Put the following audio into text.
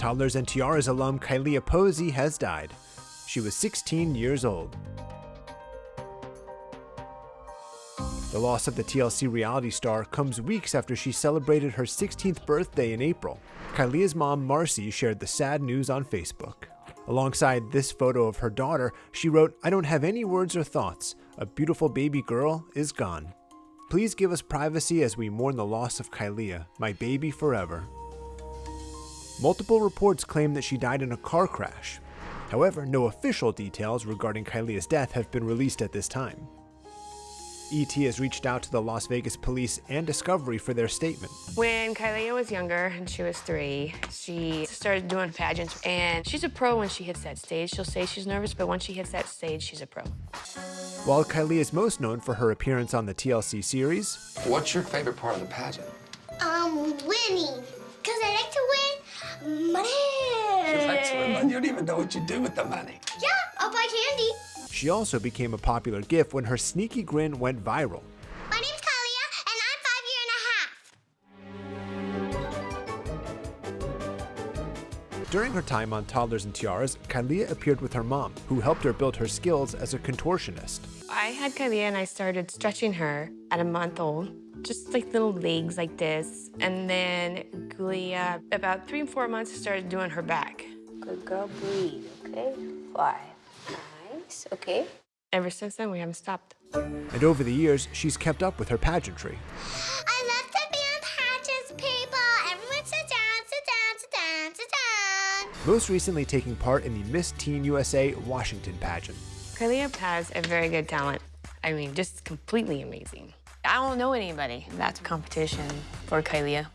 Toddlers and Tiaras alum Kylie Posey has died. She was 16 years old. The loss of the TLC reality star comes weeks after she celebrated her 16th birthday in April. Kailia's mom, Marcy, shared the sad news on Facebook. Alongside this photo of her daughter, she wrote, I don't have any words or thoughts. A beautiful baby girl is gone. Please give us privacy as we mourn the loss of Kailia, my baby forever. Multiple reports claim that she died in a car crash. However, no official details regarding Kailia's death have been released at this time. ET has reached out to the Las Vegas police and Discovery for their statement. When Kailia was younger and she was three, she started doing pageants and she's a pro when she hits that stage. She'll say she's nervous, but once she hits that stage, she's a pro. While Kylie is most known for her appearance on the TLC series, What's your favorite part of the pageant? Um, winning. Because I like to win money. You don't even know what you do with the money. Yeah, I'll buy candy. she also became a popular gif when her sneaky grin went viral. During her time on Toddlers and Tiaras, Kailia appeared with her mom, who helped her build her skills as a contortionist. I had Kailia and I started stretching her at a month old, just like little legs like this. And then Kailia, about three and four months, started doing her back. Good girl, breathe, okay? Five. Nice, okay? Ever since then, we haven't stopped. And over the years, she's kept up with her pageantry. Most recently taking part in the Miss Teen USA Washington pageant. Kailia has a very good talent. I mean, just completely amazing. I don't know anybody. That's competition for Kailia.